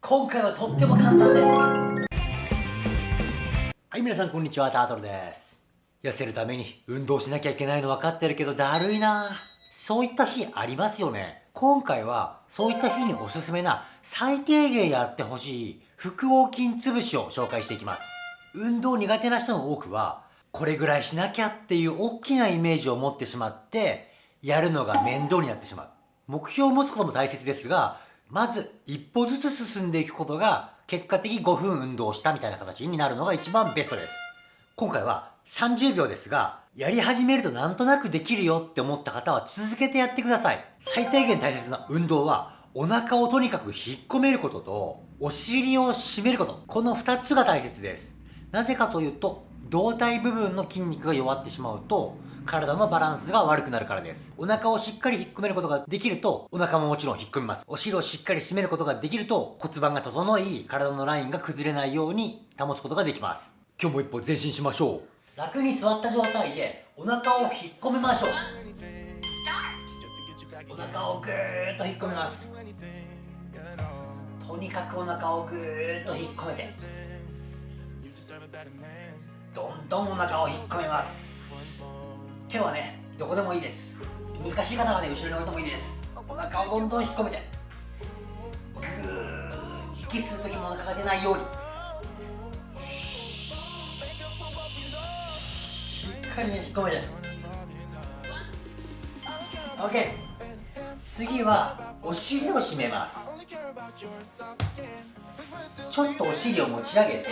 今回はとっても簡単です。はい皆さんこんにちは。タートルです。痩せるために運動しなきゃいけないの分かってるけどだるいな。そういった日ありますよね。今回はそういった日におすすめな最低限やってほしい腹横筋潰しを紹介していきます。運動苦手な人の多くはこれぐらいしなきゃっていう大きなイメージを持ってしまってやるのが面倒になってしまう。目標を持つことも大切ですがまず一歩ずつ進んでいくことが結果的5分運動したみたいな形になるのが一番ベストです。今回は30秒ですがやり始めるとなんとなくできるよって思った方は続けてやってください。最低限大切な運動はお腹をとにかく引っ込めることとお尻を締めること。この2つが大切です。なぜかというと胴体部分の筋肉が弱ってしまうと体のバランスが悪くなるからです。お腹をしっかり引っ込めることができると、お腹ももちろん引っ込みます。お尻をしっかり締めることができると、骨盤が整い、体のラインが崩れないように保つことができます。今日も一歩前進しましょう。楽に座った状態で、お腹を引っ込めましょう。お腹をぐーっと引っ込めます。とにかくお腹をぐーっと引っ込めて、どんどんお腹を引っ込めます。手はねどこでもいいです。難しい方はね後ろに置いてもいいです。お腹をどんどん引っ込めてグー息する時もお腹が出ないように。しっかりね引っ込めて。OK 次はお尻を締めます。ちょっとお尻を持ち上げて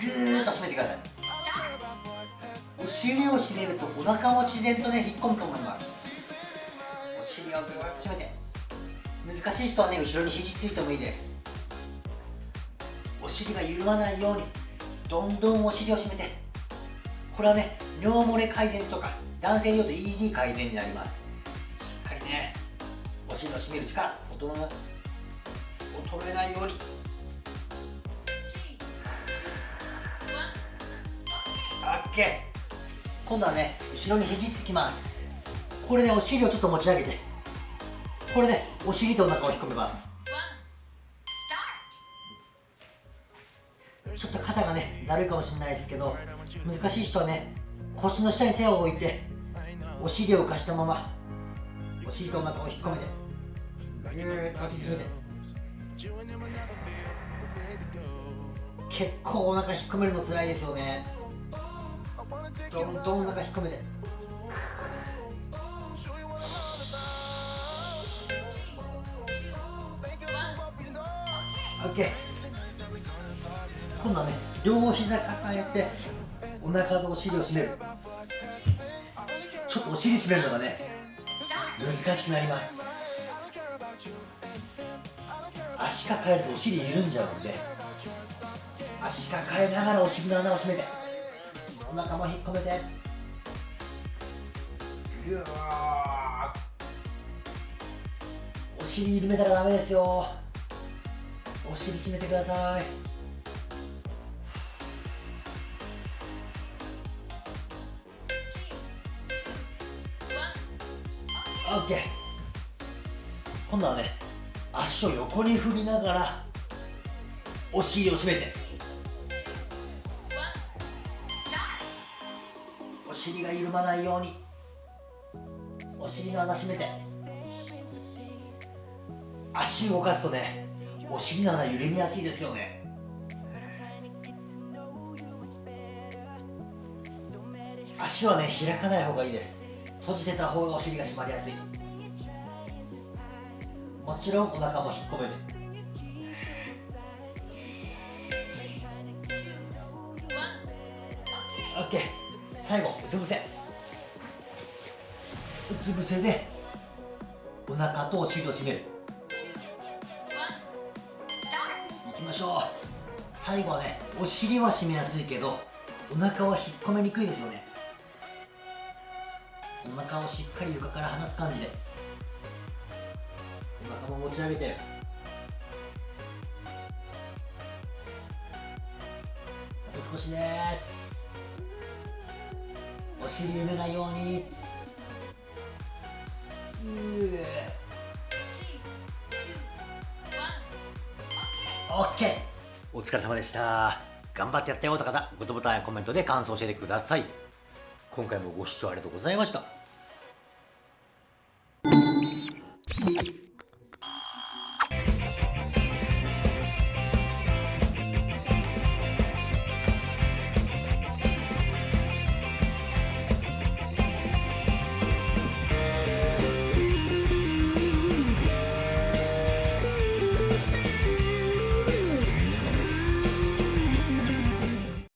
ぐーっと締めてください。お尻を締めるとお腹も自然とね引っ込むと思います。お尻をぐーっと締めて難しい人はね後ろに肘ついてもいいです。お尻が緩まないようにどんどんお尻を締めてこれはね尿漏れ改善とか男性でいうと ED 改善になります。しっかりねお尻を締める力衰えないように。オッケー今度はね後ろに肘つきます。これでお尻をちょっと持ち上げて。これでお尻とお腹を引っ込めます。ちょっと肩がねだるいかもしれないですけど難しい人はね腰の下に手を置いてお尻を浮かしたままお尻とお腹を引っ込めて。ぎゅーって結構お腹引っ込めるの辛いですよねどんどんお腹引っ込めて。オッケー。今度はね両膝抱えてお腹とお尻を締める。ちょっとお尻締めるのがね難しくなります。足抱えるとお尻緩んじゃうんで足抱えながらお尻の穴を締めてお腹も引っ込めて。うわお尻緩めたらダメですよ。お尻締めてください。オッケー。今度はね足を横に振りながらお尻を締めて尻が緩まないように。お尻の穴閉めて。足動かすとねお尻の穴緩みやすいですよね。足はね開かない方がいいです。閉じてた方がお尻が締まりやすい。もちろんお腹も引っ込めて最後うつ伏せ。うつ伏せでお腹とお尻を締める。いきましょう。最後はねお尻は締めやすいけどお腹は引っ込めにくいですよね。お腹をしっかり床から離す感じで。お腹も持ち上げて。あと少しです。お尻揺れないように。OK お疲れ様でした。頑張ってやったよって方グッドボタンやコメントで感想を教えてください。今回もご視聴ありがとうございました